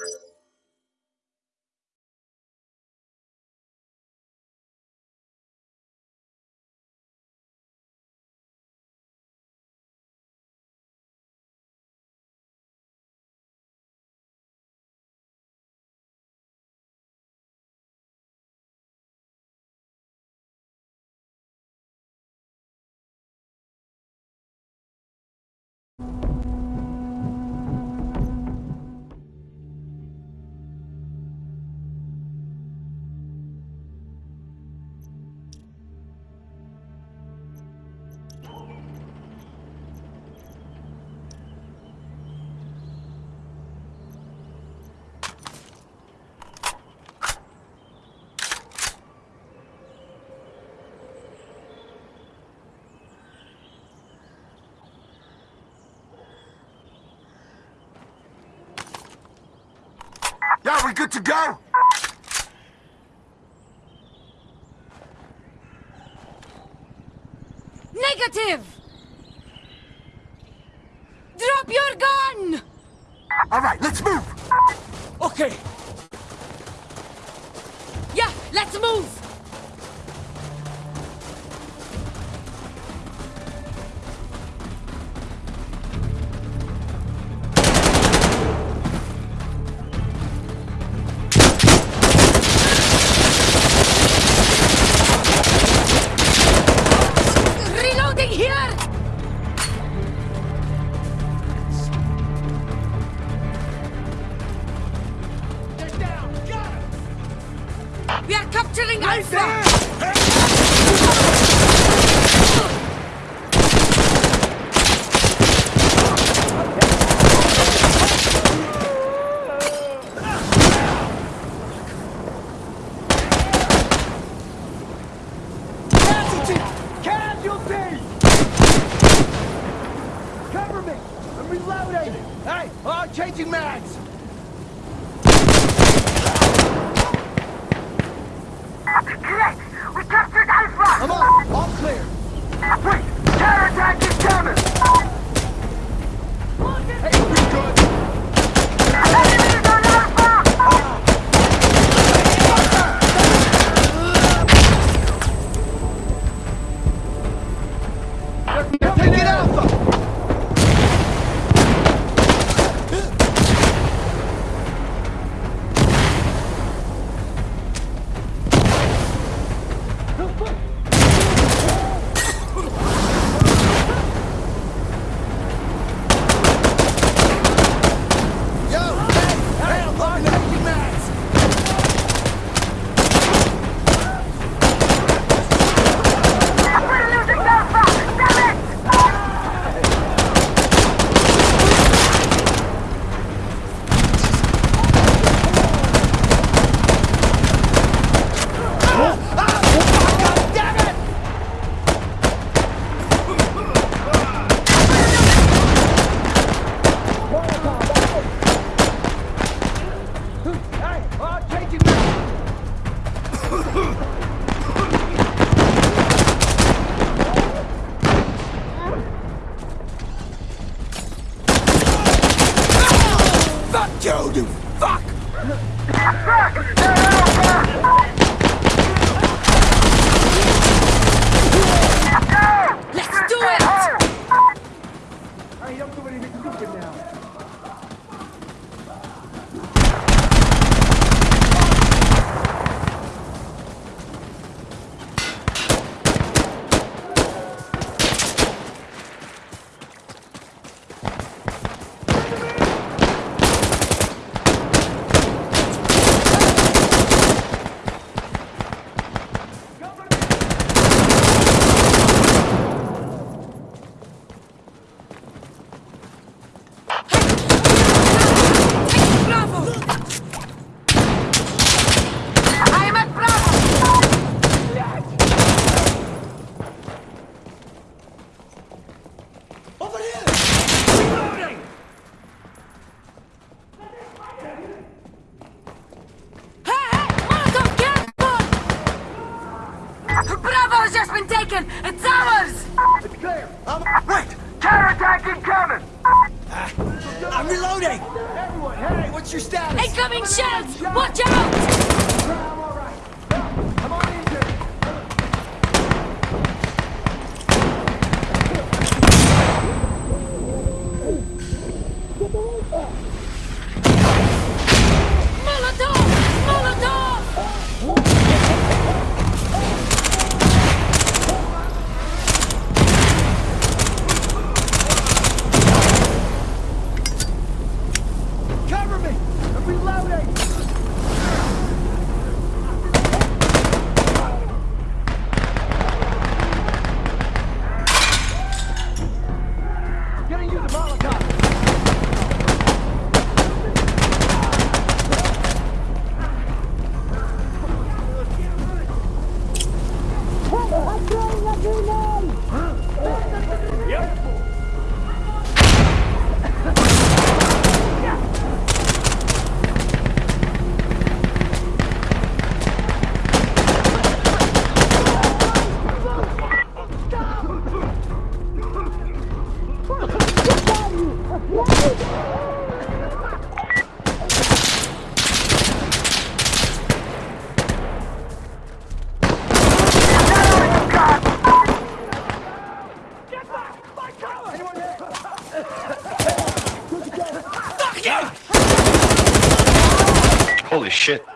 Yeah, we good to go? Negative! You, you fuck! Let's Holy shit.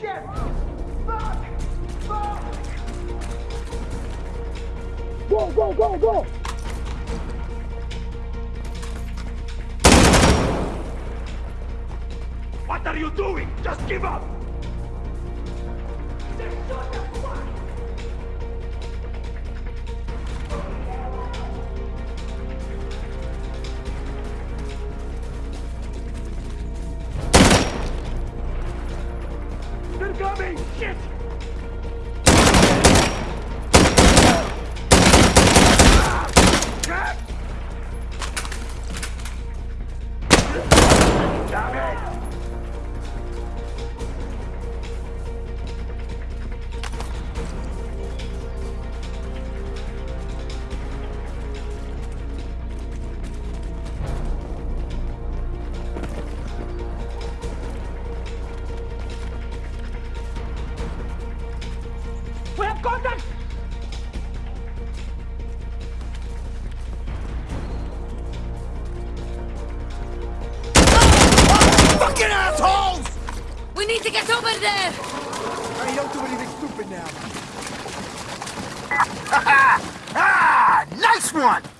Shit! Coming! Shit! Fucking assholes! We need to get over there! Hey, don't do anything stupid now. Ah! Nice one!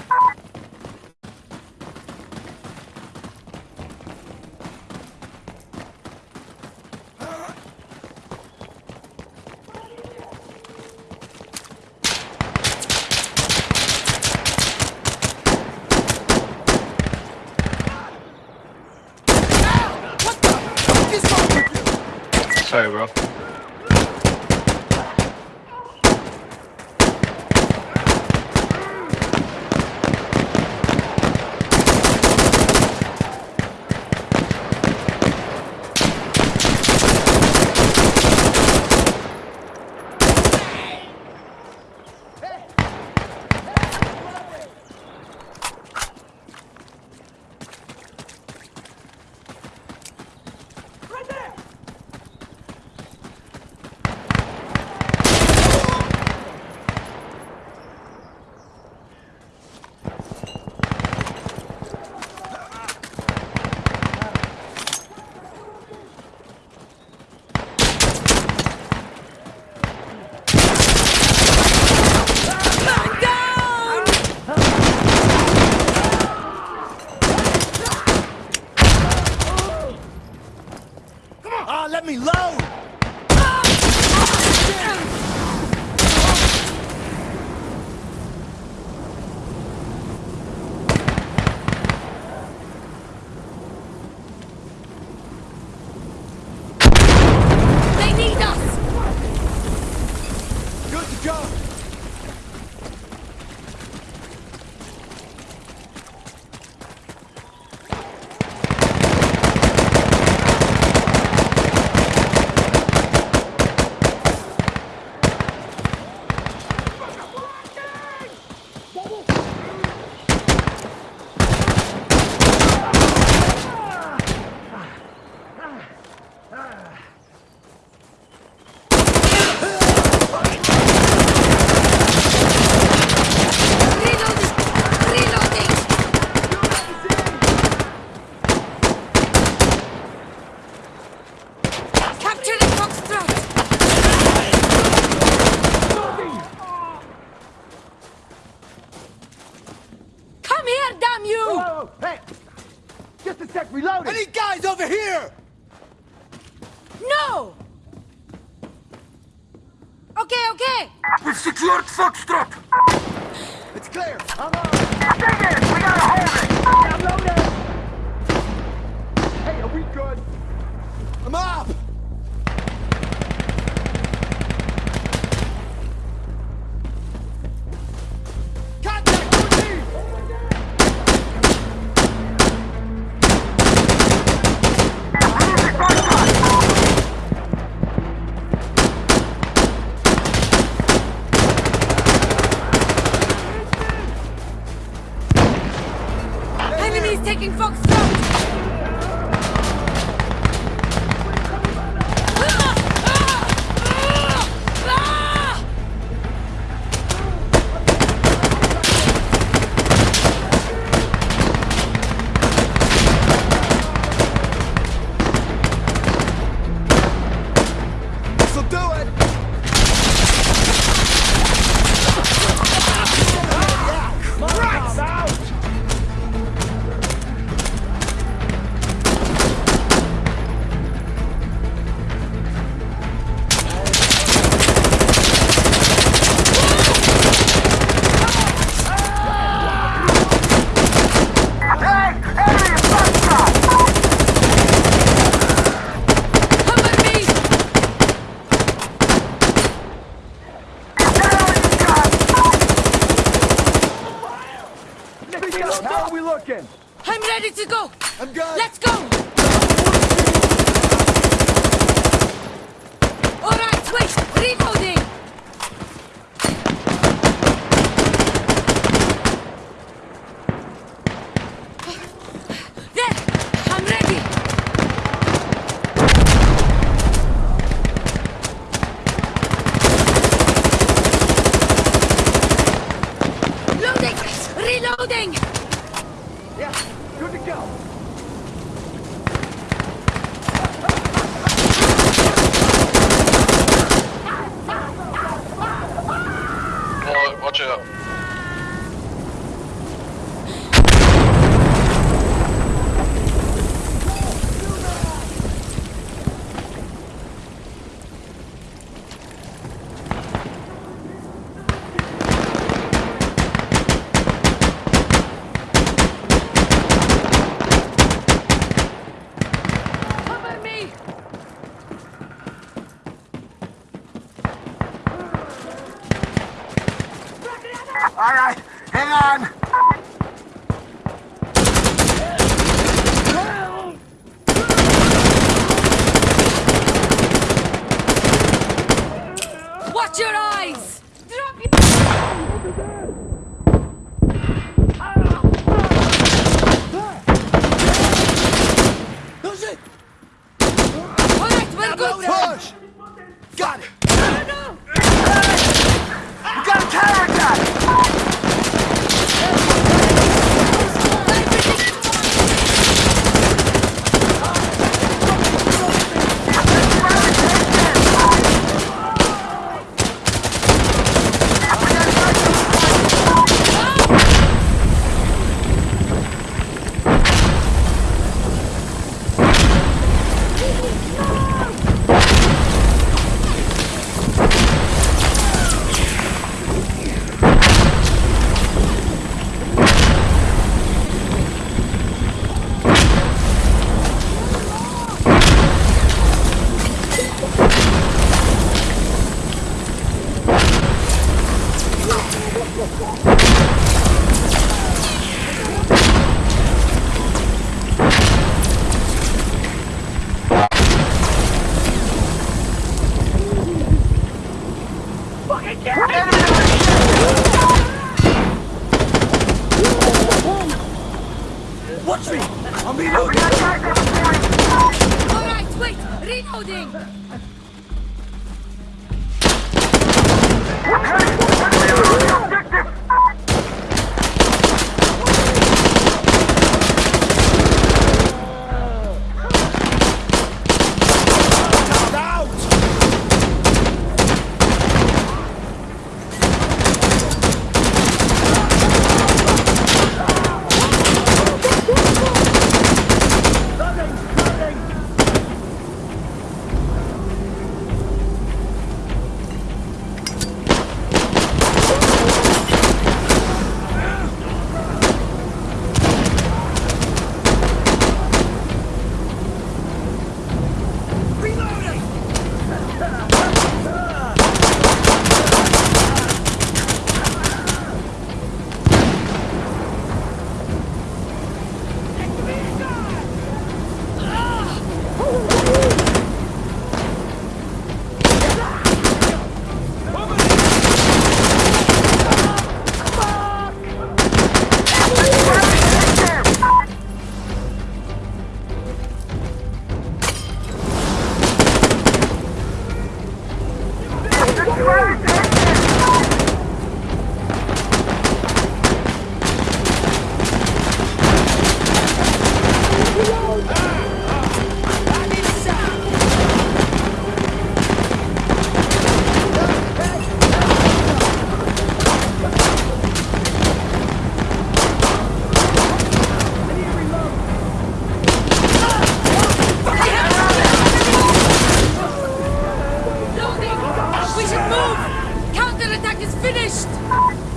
Just a sec, reloading! Any guys over here? No! Okay, okay! We've secured Foxtrot! It's clear. I'm on. Dig in! We gotta hold it! I'm loaded. Hey, are we good? I'm up. He's taking Foxtrot! Reloading. On. Move! Counterattack is finished!